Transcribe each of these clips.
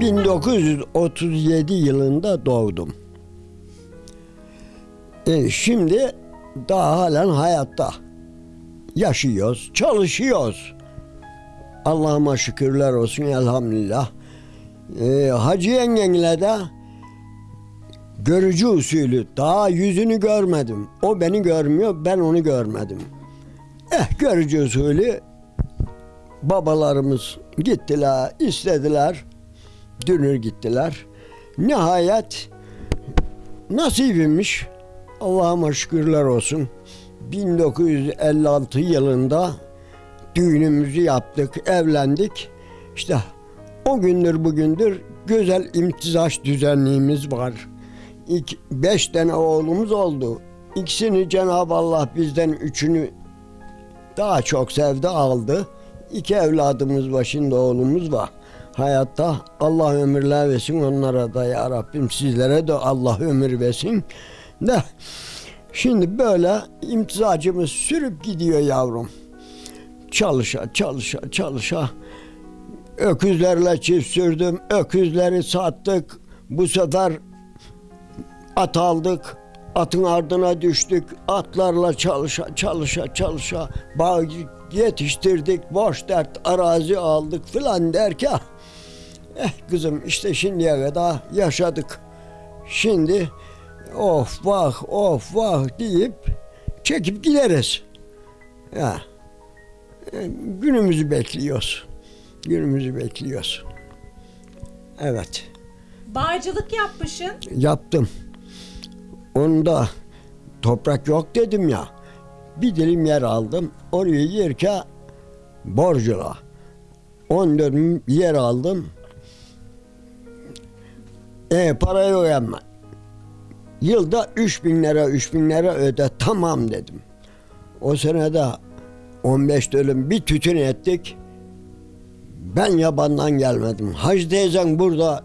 1937 yılında doğdum. E, şimdi daha halen hayatta. Yaşıyoruz, çalışıyoruz. Allah'ıma şükürler olsun elhamdülillah. E, Hacı yengenle de görücü usulü daha yüzünü görmedim. O beni görmüyor, ben onu görmedim. Eh görücü usulü babalarımız gittiler, istediler. Dünür gittiler. Nihayet nasibimmiş. Allah'ıma şükürler olsun. 1956 yılında düğünümüzü yaptık, evlendik. İşte o gündür bugündür güzel imtizaç düzenliğimiz var. İki, beş tane oğlumuz oldu. İkisini Cenab-ı Allah bizden üçünü daha çok sevdi aldı. İki evladımız var şimdi oğlumuz var. Hayatta Allah ömürler versin onlara da ya Rabbim sizlere de Allah ömür versin. De şimdi böyle imtizacımız sürüp gidiyor yavrum. Çalışa çalışa çalışa öküzlerle çift sürdüm. Öküzleri sattık. Bu sefer at aldık. Atın ardına düştük. Atlarla çalışa çalışa çalışa bağ yetiştirdik. Boş dert arazi aldık filan derken eh kızım işte şimdiye kadar yaşadık. Şimdi of vah of vah deyip çekip gideriz. Ya e, günümüzü bekliyoruz. Günümüzü bekliyoruz. Evet. Bağcılık yapmışsın. Yaptım. Onda toprak yok dedim ya. Bir dilim yer aldım. Oraya yerken borcula. 10 dönüm yer aldım. E para yok ama. Yılda 3 bin lira 3 bin lira öde tamam dedim. O senede 15 dönüm bir tütün ettik. Ben yabandan gelmedim. Hacı teyzen burada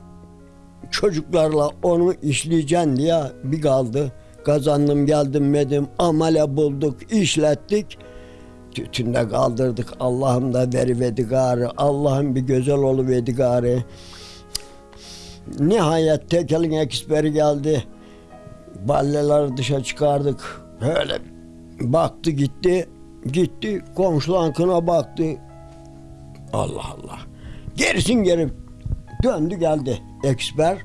çocuklarla onu işleyeceksin diye bir kaldı. Kazandım geldim dedim. Amele bulduk, işlettik. Tütünde kaldırdık. Allah'ım da veriverdi gari. Allah'ım bir güzel oluverdi gari. Nihayet tekelin eksperi geldi. Balleleri dışa çıkardık. Öyle baktı gitti. Gitti komşulan kına baktı. Allah Allah. Gerisin geri döndü geldi eksper.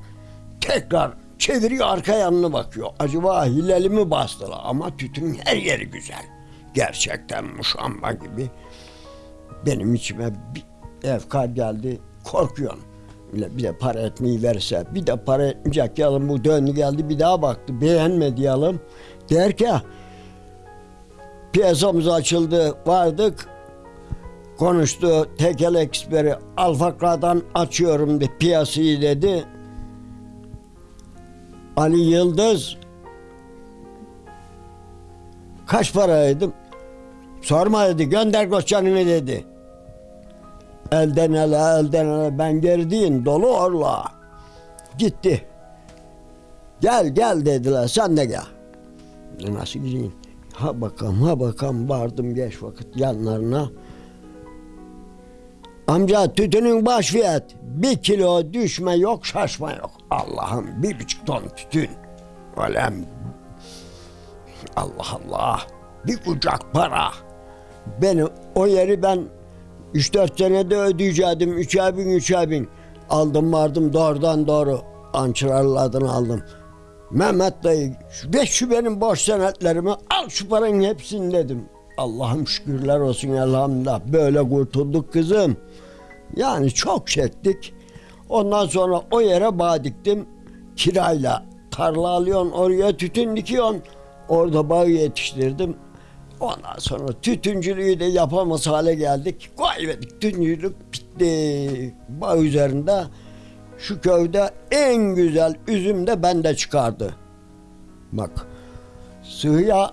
Tekrar çeviriyor arka yanına bakıyor. Acaba hileli mi bastılar? Ama tütün her yeri güzel. Gerçekten muşamba gibi. Benim içime bir efkar geldi. Korkuyorum. Bir de para etmeyi verse, bir de para etmeyecek yalım bu döndü geldi bir daha baktı beğenmedi yalım. Derken piyasamız açıldı vardık konuştu tekel eksperi Alfakra'dan açıyorum de piyasayı dedi. Ali Yıldız kaç paraydım? Sorma dedi gönder koçanını dedi. Elden ele elden ele ben gerdiğin dolu orla. Gitti. Gel gel dediler sen de gel. Nasıl gideyim? Ha bakalım ha bakalım vardım geç vakit yanlarına. Amca tütünün baş fiyat bir kilo düşme yok şaşma yok. Allah'ım bir buçuk ton tütün. Alem. Allah Allah. Bir kucak para. Beni o yeri ben 3-4 senede ödeyecektim. Üçer bin üçer bin. Aldım vardım doğrudan doğru. Ançırarlı adını aldım. Mehmet dayı ve şu benim boş senetlerimi al şu paranın hepsini dedim. Allah'ım şükürler olsun elhamdülillah. Böyle kurtulduk kızım. Yani çok çektik. Ondan sonra o yere bağ diktim. Kirayla tarla alıyorsun oraya tütün dikiyorsun. Orada bağ yetiştirdim. Ondan sonra tütüncülüğü de yapamaz hale geldik. Kaybettik. Tütüncülük bitti. Bağ üzerinde şu köyde en güzel üzüm de bende çıkardı. Bak. Sıhya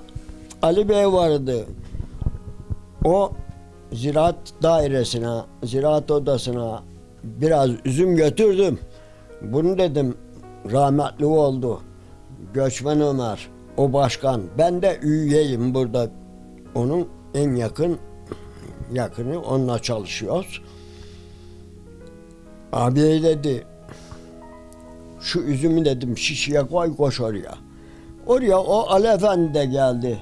Ali Bey vardı. O ziraat dairesine, ziraat odasına biraz üzüm götürdüm. Bunu dedim rahmetli oldu. Göçmen Ömer, o başkan. Ben de üyeyim burada. Onun en yakın yakını onunla çalışıyoruz. Abi dedi Şu üzümü dedim şişeye koy koş oraya. Oraya o Ali Efendi de geldi.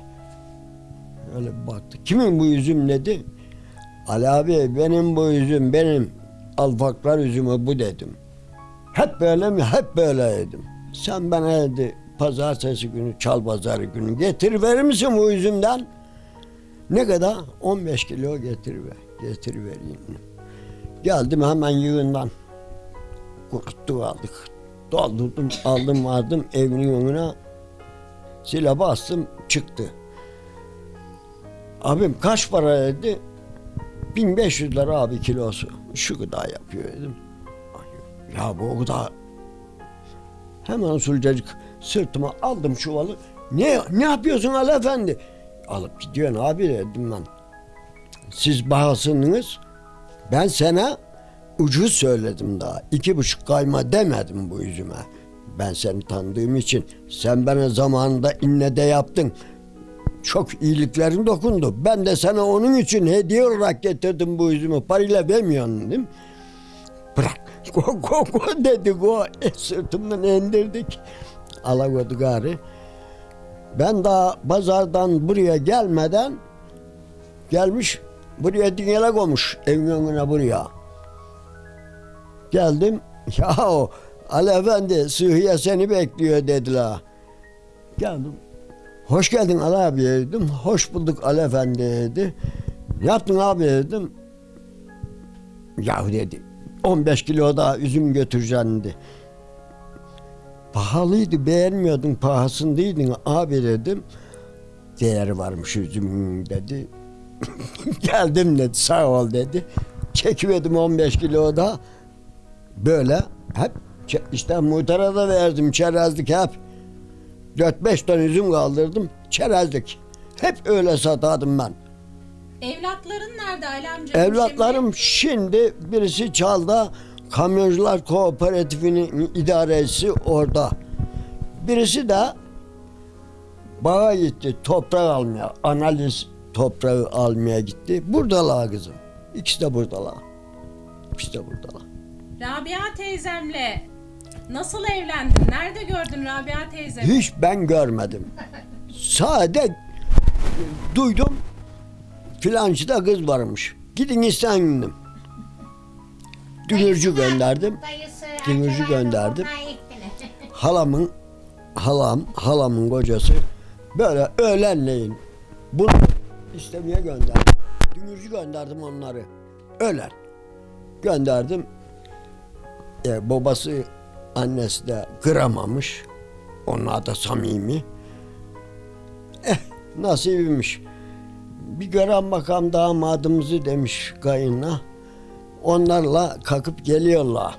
Öyle baktı. Kimin bu üzüm dedi. Ali abi benim bu üzüm benim. Alfaklar üzümü bu dedim. Hep böyle mi? Hep böyle dedim. Sen bana dedi pazartesi günü çal pazarı günü getir verir misin bu üzümden? Ne kadar? 15 kilo getir ver. Getir vereyim. Geldim hemen yığından. Kuruttuk aldık. Doldurdum aldım vardım evinin önüne. Sile bastım çıktı. Abim kaç para dedi? 1500 lira abi kilosu. Şu kadar yapıyor dedim. Ya bu kadar. Hemen usulcacık sırtıma aldım çuvalı. Ne ne yapıyorsun Ali Efendi? Alıp gidiyorsun abi dedim ben. Siz bahasınız. Ben sana ucuz söyledim daha. İki buçuk kayma demedim bu üzüme. Ben seni tanıdığım için sen bana zamanında inne de yaptın. Çok iyiliklerin dokundu. Ben de sana onun için hediye olarak getirdim bu üzümü. Parayla vermiyorsun değil mi? Bırak. Go go go dedi go. E, sırtımdan indirdik. Alagodu gari. Ben daha pazardan buraya gelmeden gelmiş buraya dingele koymuş evin önüne buraya. Geldim. Ya o Ali Efendi Sıhhiye seni bekliyor dediler. Geldim. Hoş geldin Ali abi dedim. Hoş bulduk Ali Efendi dedi. Ne yaptın abi dedim. Ya dedi 15 kilo daha üzüm götüreceksin dedi. Pahalıydı beğenmiyordun pahasındaydın abi dedim. Değeri varmış üzümün dedi. Geldim dedi sağ ol dedi. Çekiverdim 15 kilo da böyle hep işte muhtara da verdim çerezlik hep. 4-5 ton üzüm kaldırdım çerezlik. Hep öyle satardım ben. Evlatların nerede Ali amca? Evlatlarım şimdi birisi Çal'da Kamyoncular Kooperatifinin idaresi orada. Birisi de bağa gitti toprak almaya, analiz toprağı almaya gitti. Buradalar kızım. İkisi de buradalar. İkisi de buradalar. Rabia teyzemle nasıl evlendin? Nerede gördün Rabia teyzemi? Hiç ben görmedim. Sade duydum filancıda kız varmış. Gidin isteyin. Dünürcü gönderdim. Dünürcü gönderdim. Halamın halam halamın kocası böyle öğlenleyin bunu istemeye gönderdim. Dünürcü gönderdim onları. Öğlen gönderdim. E, babası annesi de kıramamış. Onlar da samimi. Eh nasibiymiş. Bir gören makam damadımızı demiş kayınla. Onlarla kalkıp geliyorlar.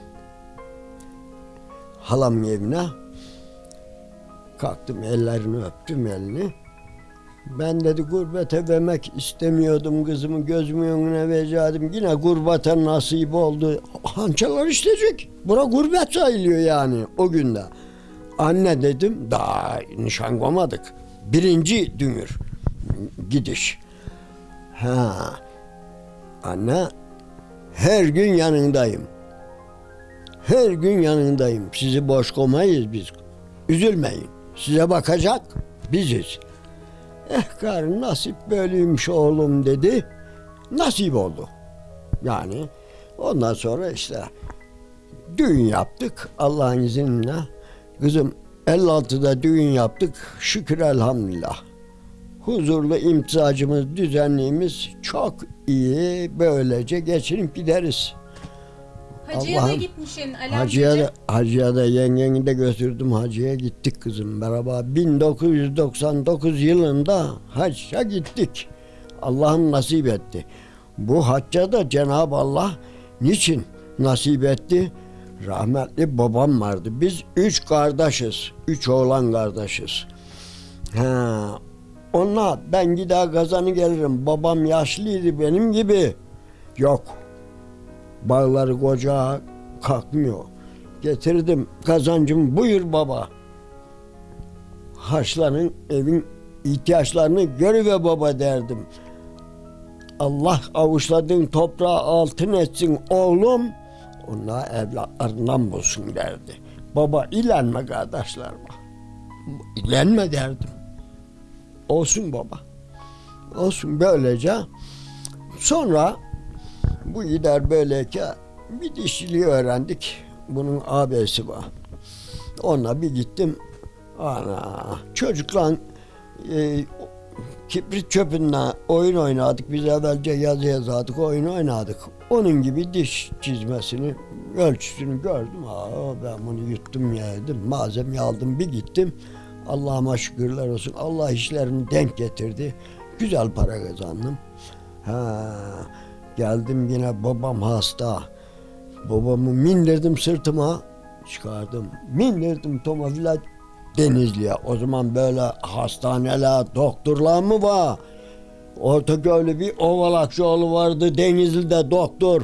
Halamın evine. Kalktım ellerini öptüm elini. Ben dedi gurbete vermek istemiyordum kızımı gözümün önüne verecektim. Yine gurbete nasip oldu. Hançalar işleyecek. Bura gurbet sayılıyor yani o günde. Anne dedim daha nişan koymadık. Birinci dünür gidiş. Ha. Anne her gün yanındayım. Her gün yanındayım. Sizi boş koymayız biz. Üzülmeyin. Size bakacak biziz. Eh karın nasip böyleymiş oğlum dedi. Nasip oldu. Yani ondan sonra işte düğün yaptık Allah'ın izniyle. Kızım 56'da düğün yaptık. Şükür elhamdülillah. Huzurlu imtizacımız, düzenliğimiz çok iyi. Böylece geçinip gideriz. Hacıya da gitmişsin Ali Hacıya da, hacıya da yengeni de götürdüm. Hacıya gittik kızım beraber. 1999 yılında hacca gittik. Allah'ım nasip etti. Bu hacca da Cenab-ı Allah niçin nasip etti? Rahmetli babam vardı. Biz üç kardeşiz. Üç oğlan kardeşiz. Ha, ona ben gider kazanı gelirim. Babam yaşlıydı benim gibi. Yok. Bağları koca kalkmıyor. Getirdim kazancım buyur baba. Haçların evin ihtiyaçlarını görüver baba derdim. Allah avuçladığın toprağı altın etsin oğlum. Onlar evlatlarından bulsun derdi. Baba ilenme kardeşlerime. İlenme derdim. Olsun baba. Olsun böylece. Sonra bu gider böyleyken bir dişçiliği öğrendik. Bunun abisi var. Ona bir gittim. Ana çocukla e, kibrit çöpünden oyun oynadık. Biz evvelce yazı yazardık, oyun oynadık. Onun gibi diş çizmesini, ölçüsünü gördüm. Aa, ben bunu yuttum yedim. Malzemeyi aldım bir gittim. Allah'ıma şükürler olsun. Allah işlerini denk getirdi. Güzel para kazandım. Ha, geldim yine babam hasta. Babamı mindirdim sırtıma çıkardım. Mindirdim tomofila Denizli'ye. O zaman böyle hastaneler, doktorlar mı var? Ortaköy'lü bir Ovalakçıoğlu vardı Denizli'de doktor.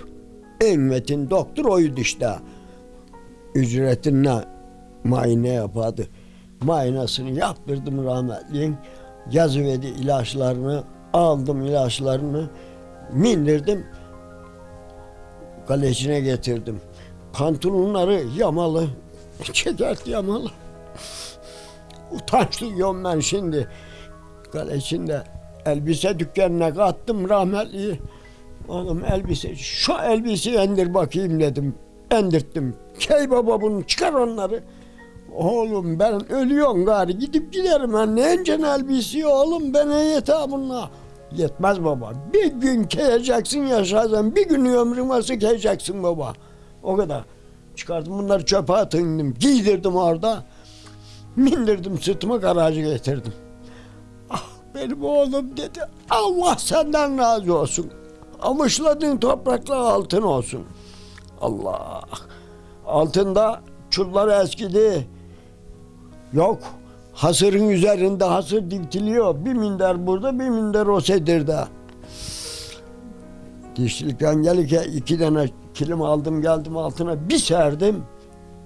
En metin doktor oydu işte. Ücretinle muayene yapardı. Muayenesini yaptırdım rahmetliyin. Yazıverdi ilaçlarını, aldım ilaçlarını, mindirdim. Kalesine getirdim. Pantolonları yamalı, çekert yamalı. Utanç duyuyorum ben şimdi. Kalesinde elbise dükkanına kattım rahmetli. Oğlum elbise, şu elbiseyi endir bakayım dedim. Endirttim. Key baba bunu çıkar onları. Oğlum ben ölüyorum gari gidip giderim ben ne encen elbise oğlum bana yeter bunlar. Yetmez baba. Bir gün keyeceksin yaşayacaksın. Bir gün ömrün varsa keyeceksin baba. O kadar. Çıkardım bunları çöpe atındım. Giydirdim orada. Mindirdim sırtıma garajı getirdim. Ah benim oğlum dedi. Allah senden razı olsun. Amışladığın topraklar altın olsun. Allah. Altında çullar eskidi. Yok. Hasırın üzerinde hasır dikiliyor. Bir minder burada, bir minder o sedirde. Dişlikten gelirken iki tane kilim aldım geldim altına bir serdim.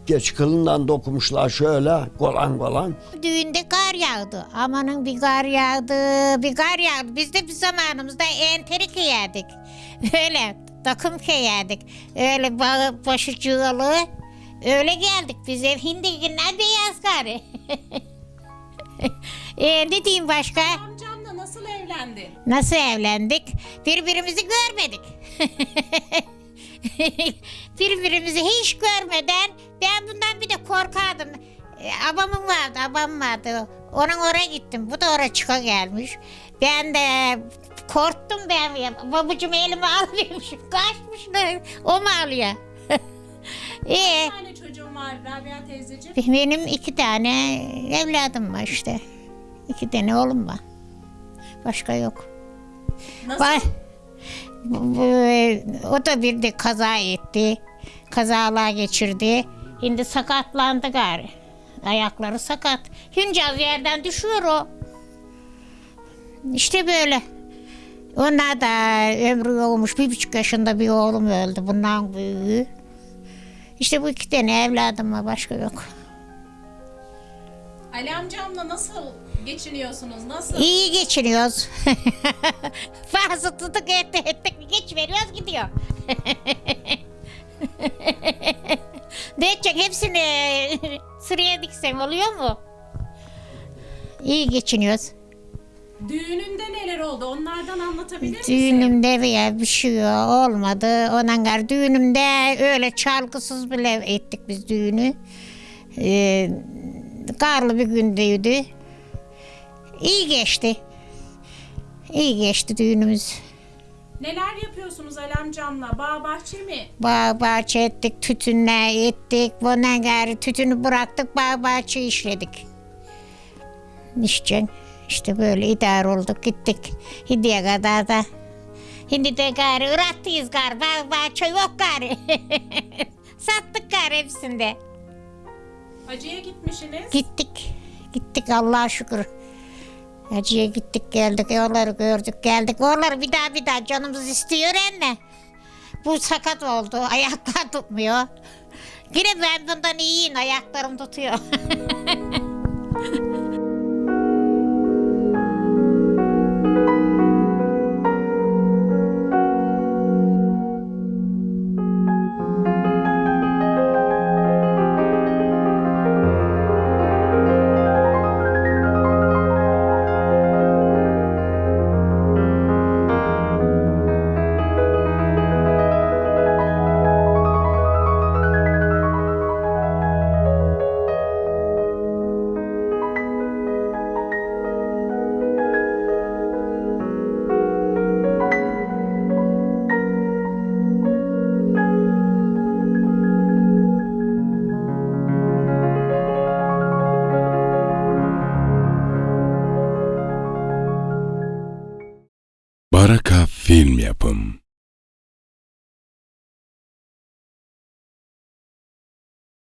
Geç kılından dokumuşlar şöyle kolan kolan. Düğünde kar yağdı. Amanın bir kar yağdı, bir kar yağdı. Biz de bir zamanımızda enteri giyerdik. Öyle takım giyerdik. Öyle bağı, başı cığalı. Öyle geldik biz ev hindi günler beyaz kar. e, ne diyeyim başka? Amcamla nasıl evlendin? Nasıl evlendik? Birbirimizi görmedik. Birbirimizi hiç görmeden ben bundan bir de korkardım. E, abamın vardı, abam vardı. Onun oraya gittim. Bu da oraya çıka gelmiş. Ben de korktum ben. Babacım elimi alıyormuş. Kaçmışlar. O mu alıyor? İyi. Bir tane çocuğum var Rabia teyzeciğim. Benim iki tane evladım var işte. İki tane oğlum var. Başka yok. Nasıl? Var. Bu- bu- O da bir de kaza etti. Kazalar geçirdi. Şimdi sakatlandı gari. Ayakları sakat. Hüncaz yerden düşüyor o. İşte böyle. Onlar da ömrü olmuş. Bir buçuk yaşında bir oğlum öldü. Bundan büyüğü. İşte bu iki tane evladım var. Başka yok. Ali amcamla nasıl geçiniyorsunuz? Nasıl? İyi geçiniyoruz. Fazla tutuk ettik ettik geç veriyoruz gidiyor. ne edecek hepsini sıraya diksem oluyor mu? İyi geçiniyoruz. Düğününde oldu? Onlardan anlatabilir misin? Düğünümde veya bir şey olmadı. Ondan gar düğünümde öyle çalgısız bile ettik biz düğünü. Ee, karlı bir gündeydi. İyi geçti. İyi geçti düğünümüz. Neler yapıyorsunuz Ali amcamla? Bağ bahçe mi? Bağ bahçe ettik, tütünle ettik. Bundan gari tütünü bıraktık, bağ bahçe işledik. İşte, işte böyle idare olduk, gittik. Hindiye kadar da. Hindi de gari ırattıyız gari, bağ bahçe yok gari. Sattık gari hepsinde. Hacı'ya gitmişsiniz. Gittik, gittik Allah'a şükür. Hacı'ya gittik geldik, oraları gördük geldik. Oraları bir daha bir daha canımız istiyor emme. Bu sakat oldu, ayaklar tutmuyor. Yine ben bundan iyiyim, ayaklarım tutuyor.